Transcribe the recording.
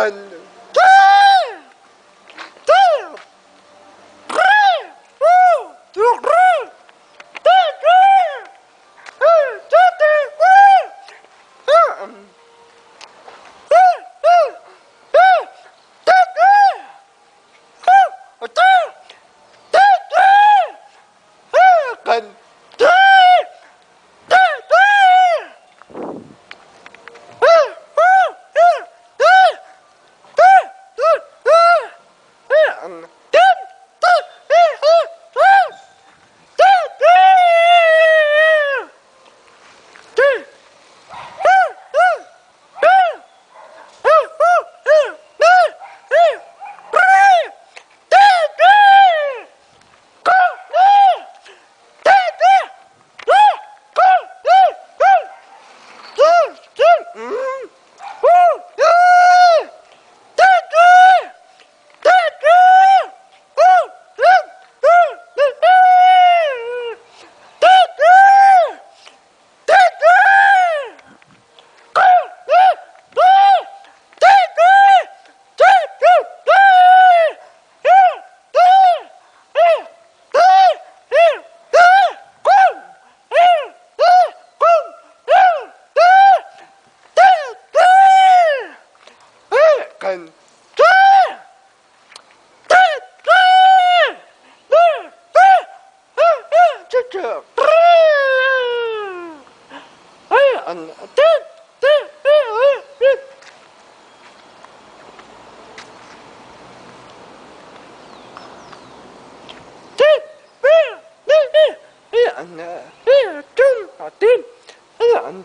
makan. Good. أن 간간간 진짜 안안